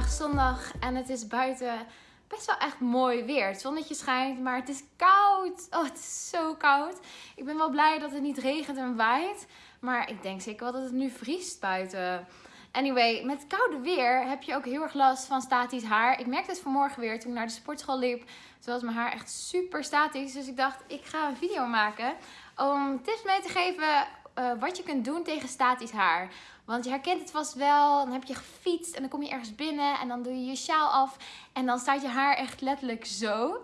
vandaag zondag en het is buiten best wel echt mooi weer. Het zonnetje schijnt, maar het is koud. Oh, het is zo koud. Ik ben wel blij dat het niet regent en waait. Maar ik denk zeker wel dat het nu vriest buiten. Anyway, met koude weer heb je ook heel erg last van statisch haar. Ik merkte het vanmorgen weer toen ik naar de sportschool liep. Was mijn haar echt super statisch. Dus ik dacht, ik ga een video maken om tips mee te geven uh, wat je kunt doen tegen statisch haar. Want je herkent het vast wel. Dan heb je gefietst en dan kom je ergens binnen en dan doe je je sjaal af. En dan staat je haar echt letterlijk zo.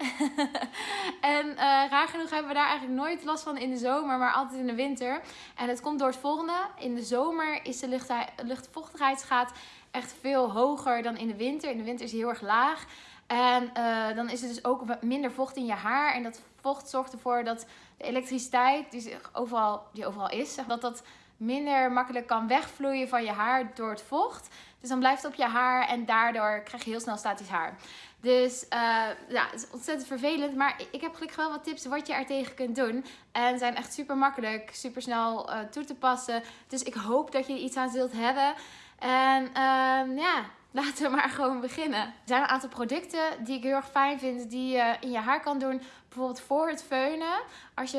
en uh, raar genoeg hebben we daar eigenlijk nooit last van in de zomer, maar altijd in de winter. En het komt door het volgende. In de zomer is de lucht, luchtvochtigheidsgraad echt veel hoger dan in de winter. In de winter is hij heel erg laag. En uh, dan is er dus ook minder vocht in je haar. En dat vocht zorgt ervoor dat de elektriciteit die, overal, die overal is, dat dat minder makkelijk kan wegvloeien van je haar door het vocht. Dus dan blijft het op je haar en daardoor krijg je heel snel statisch haar. Dus uh, ja, het is ontzettend vervelend. Maar ik heb gelukkig wel wat tips wat je er tegen kunt doen. En zijn echt super makkelijk, super snel uh, toe te passen. Dus ik hoop dat je er iets aan zult hebben. En uh, ja, laten we maar gewoon beginnen. Er zijn een aantal producten die ik heel erg fijn vind die je in je haar kan doen. Bijvoorbeeld voor het feunen. Als je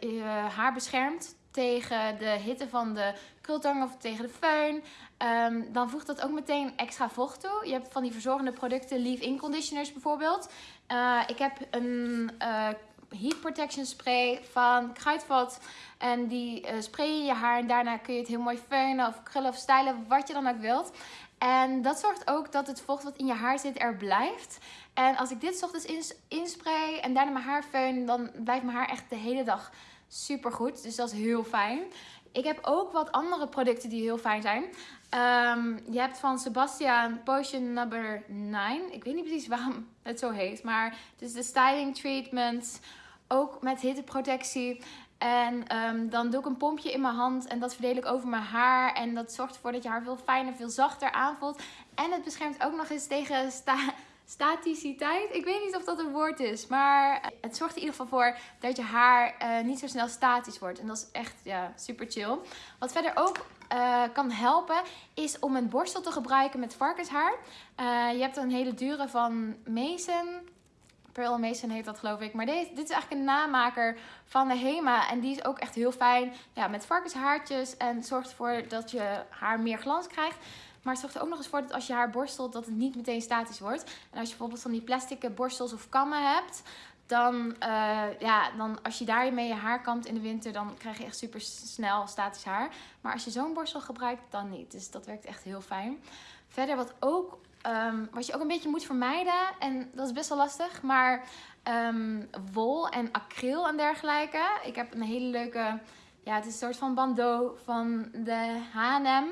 je haar beschermt tegen de hitte van de krultang of tegen de föhn. Um, dan voegt dat ook meteen extra vocht toe. Je hebt van die verzorgende producten, leave-in conditioners bijvoorbeeld. Uh, ik heb een uh, heat protection spray van Kruidvat. En die spray je je haar en daarna kun je het heel mooi feunen of krullen of stylen, wat je dan ook wilt. En dat zorgt ook dat het vocht wat in je haar zit er blijft. En als ik dit ochtends inspray en daarna mijn haar feun, dan blijft mijn haar echt de hele dag super goed. Dus dat is heel fijn. Ik heb ook wat andere producten die heel fijn zijn. Um, je hebt van Sebastian Potion Number 9. Ik weet niet precies waarom het zo heet. Maar het is de styling treatment. Ook met hitteprotectie. En um, dan doe ik een pompje in mijn hand en dat verdeel ik over mijn haar. En dat zorgt ervoor dat je haar veel fijner, veel zachter aanvoelt. En het beschermt ook nog eens tegen sta staticiteit. Ik weet niet of dat een woord is, maar het zorgt in ieder geval voor dat je haar uh, niet zo snel statisch wordt. En dat is echt ja, super chill. Wat verder ook uh, kan helpen, is om een borstel te gebruiken met varkenshaar. Je hebt een hele dure van Mason. Pearl Mason heet dat geloof ik. Maar deze, dit is eigenlijk een namaker van de Hema. En die is ook echt heel fijn ja, met varkenshaartjes. En zorgt ervoor dat je haar meer glans krijgt. Maar het zorgt er ook nog eens voor dat als je haar borstelt, dat het niet meteen statisch wordt. En als je bijvoorbeeld van die plastic borstels of kammen hebt, dan, uh, ja, dan als je daarmee je haar kamt in de winter, dan krijg je echt super snel statisch haar. Maar als je zo'n borstel gebruikt, dan niet. Dus dat werkt echt heel fijn. Verder wat ook Um, wat je ook een beetje moet vermijden, en dat is best wel lastig, maar um, wol en acryl en dergelijke. Ik heb een hele leuke, ja, het is een soort van bandeau van de H&M.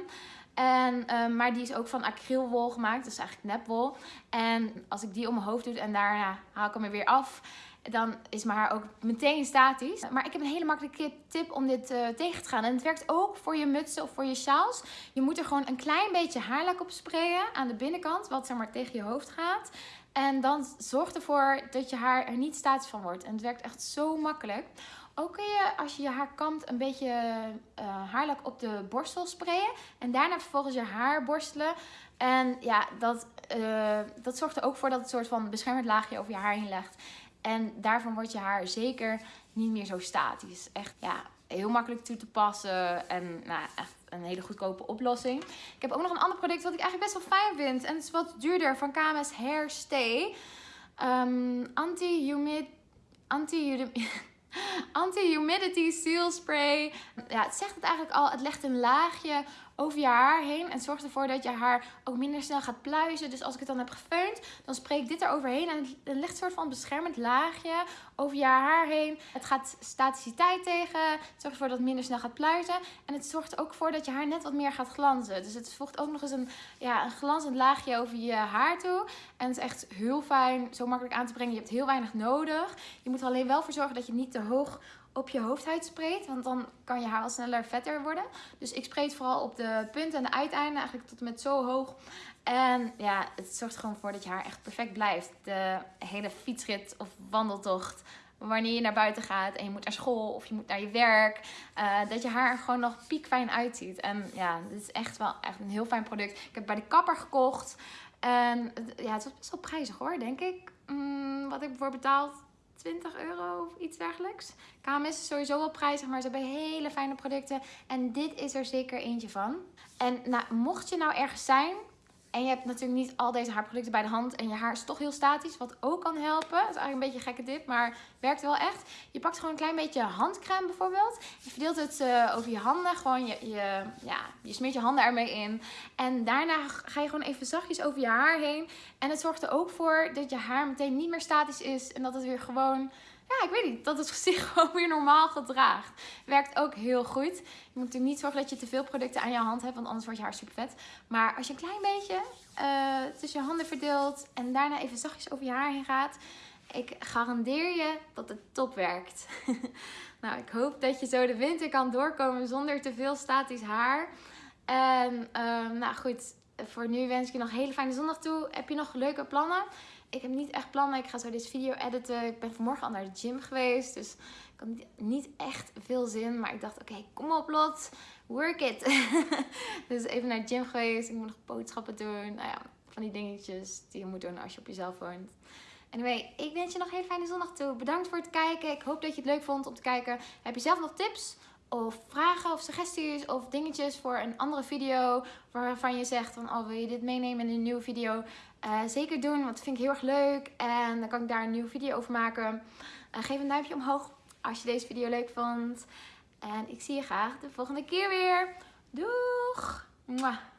En, um, maar die is ook van acrylwol gemaakt, dus eigenlijk nepwol. En als ik die om mijn hoofd doe en daarna haal ik hem er weer af, dan is mijn haar ook meteen statisch. Maar ik heb een hele makkelijke tip om dit uh, tegen te gaan. En het werkt ook voor je mutsen of voor je sjaals. Je moet er gewoon een klein beetje haarlak op sprayen aan de binnenkant, wat zeg maar tegen je hoofd gaat. En dan zorgt ervoor dat je haar er niet statisch van wordt. En het werkt echt zo makkelijk. Ook kun je, als je je haar kamt, een beetje uh, haarlak op de borstel sprayen. En daarna vervolgens je haar borstelen. En ja, dat, uh, dat zorgt er ook voor dat het soort van beschermend laagje over je haar heen legt. En daarvan wordt je haar zeker niet meer zo statisch. Echt, ja, heel makkelijk toe te passen. En nou, echt een hele goedkope oplossing. Ik heb ook nog een ander product wat ik eigenlijk best wel fijn vind. En het is wat duurder van KMS Hair Stay. Um, Anti-humid... Anti-humid... Anti-humidity seal spray. Ja, het zegt het eigenlijk al. Het legt een laagje over je haar heen. En zorgt ervoor dat je haar ook minder snel gaat pluizen. Dus als ik het dan heb gefeund, dan spray ik dit eroverheen. En het legt een soort van beschermend laagje over je haar heen. Het gaat staticiteit tegen. Het zorgt ervoor dat het minder snel gaat pluizen. En het zorgt ook voor dat je haar net wat meer gaat glanzen. Dus het voegt ook nog eens een, ja, een glanzend laagje over je haar toe. En het is echt heel fijn, zo makkelijk aan te brengen. Je hebt heel weinig nodig. Je moet er alleen wel voor zorgen dat je niet te hoog op je hoofdhuid spreekt. Want dan kan je haar wel sneller vetter worden. Dus ik spreek vooral op de punten en de uiteinden. Eigenlijk tot en met zo hoog. En ja, het zorgt gewoon voor dat je haar echt perfect blijft. De hele fietsrit of wandeltocht. Wanneer je naar buiten gaat en je moet naar school of je moet naar je werk. Uh, dat je haar er gewoon nog piekfijn uitziet. En ja, dit is echt wel echt een heel fijn product. Ik heb bij de kapper gekocht. En ja, het was best wel prijzig hoor, denk ik. Mm, wat ik ervoor betaald 20 euro of iets dergelijks. KMS is sowieso wel prijzig, maar ze hebben hele fijne producten. En dit is er zeker eentje van. En nou, mocht je nou ergens zijn en je hebt natuurlijk niet al deze haarproducten bij de hand. En je haar is toch heel statisch. Wat ook kan helpen. Dat is eigenlijk een beetje gekke tip. Maar werkt wel echt. Je pakt gewoon een klein beetje handcrème bijvoorbeeld. Je verdeelt het uh, over je handen. Gewoon je, je, ja, je smeert je handen ermee in. En daarna ga je gewoon even zachtjes over je haar heen. En het zorgt er ook voor dat je haar meteen niet meer statisch is. En dat het weer gewoon ja, ik weet niet, dat het zich gewoon weer normaal gedraagt. Werkt ook heel goed. Je moet natuurlijk niet zorgen dat je te veel producten aan je hand hebt, want anders wordt je haar super vet. Maar als je een klein beetje uh, tussen je handen verdeelt en daarna even zachtjes over je haar heen gaat, ik garandeer je dat het top werkt. nou, ik hoop dat je zo de winter kan doorkomen zonder te veel statisch haar. En uh, nou goed, voor nu wens ik je nog een hele fijne zondag toe. Heb je nog leuke plannen? Ik heb niet echt plannen. Ik ga zo deze video editen. Ik ben vanmorgen al naar de gym geweest. Dus ik had niet echt veel zin. Maar ik dacht, oké, kom op Lot. Work it. dus even naar de gym geweest. Ik moet nog boodschappen doen. Nou ja, van die dingetjes die je moet doen als je op jezelf woont. Anyway, ik wens je nog een hele fijne zondag toe. Bedankt voor het kijken. Ik hoop dat je het leuk vond om te kijken. Heb je zelf nog tips? Of vragen of suggesties of dingetjes voor een andere video waarvan je zegt van oh wil je dit meenemen in een nieuwe video? Uh, zeker doen want dat vind ik heel erg leuk en dan kan ik daar een nieuwe video over maken. Uh, geef een duimpje omhoog als je deze video leuk vond. En ik zie je graag de volgende keer weer. Doeg.